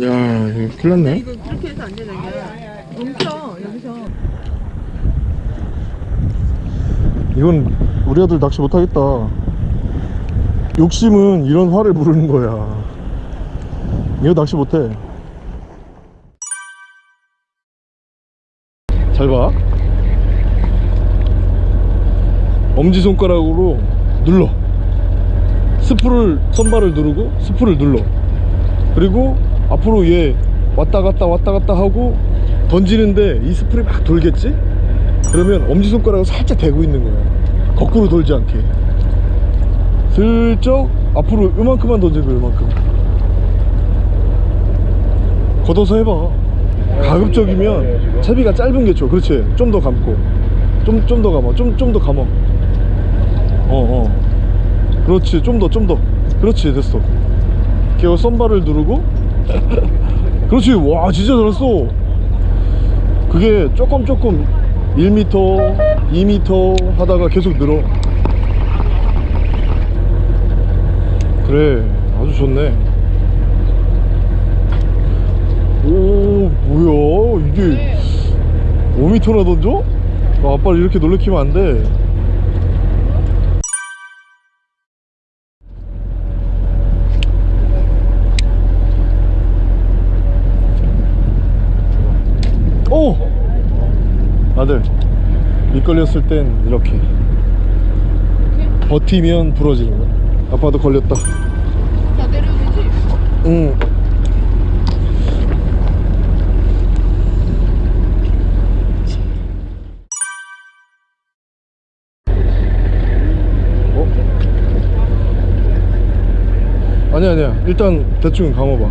야 이거 큰일 났네. 이거 그렇게 해서 안 돼, 자기야. 옮겨, 여기서. 이건 우리 아들 낚시 못하겠다. 욕심은 이런 화를 부르는 거야. 이거 낚시 못해. 잘 봐. 엄지손가락으로 눌러. 스프를 선발을 누르고 스프를 눌러. 그리고 앞으로 얘 왔다 갔다 왔다 갔다 하고 던지는데 이 스프를 막 돌겠지? 그러면 엄지손가락을 살짝 대고 있는 거야. 거꾸로 돌지 않게. 슬쩍 앞으로 요만큼만 거야 요만큼. 걷어서 해봐. 가급적이면 채비가 짧은 게 좋아. 그렇지? 좀 더 감고. 좀 좀 더 감아. 좀 좀 더 감아. 어어. 그렇지. 좀더 좀 더. 그렇지. 됐어. 이렇게 썬바를 누르고 그렇지. 와 진짜 잘했어. 그게 조금 조금 1m 2m 하다가 계속 늘어. 그래 아주 좋네. 오 뭐야? 이게 5m나 던져? 아, 아빠를 이렇게 놀래키면 안돼 오! 아들 미끌렸을 땐 이렇게. 버티면 부러지는 거야. 아빠도 걸렸다. 다 내려도 되지? 응. 어? 아니야 아니야. 일단 대충 감아봐.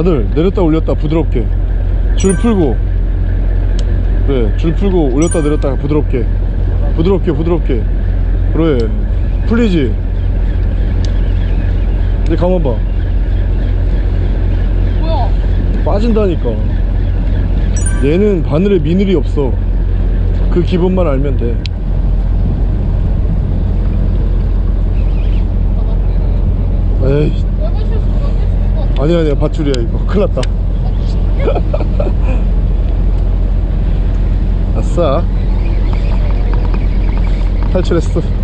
아들 내렸다 올렸다. 부드럽게. 줄 풀고 그래 줄 풀고 올렸다 내렸다 부드럽게. 부드럽게 부드럽게. 그래 풀리지? 이제 감아봐. 뭐야? 빠진다니까. 얘는 바늘에 미늘이 없어. 그 기본만 알면 돼. 에이. 아니야 아니야. 밧줄이야 이거. 큰일 났다 아싸 탈출했어